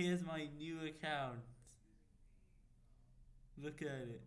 Here's my new account. Look at it.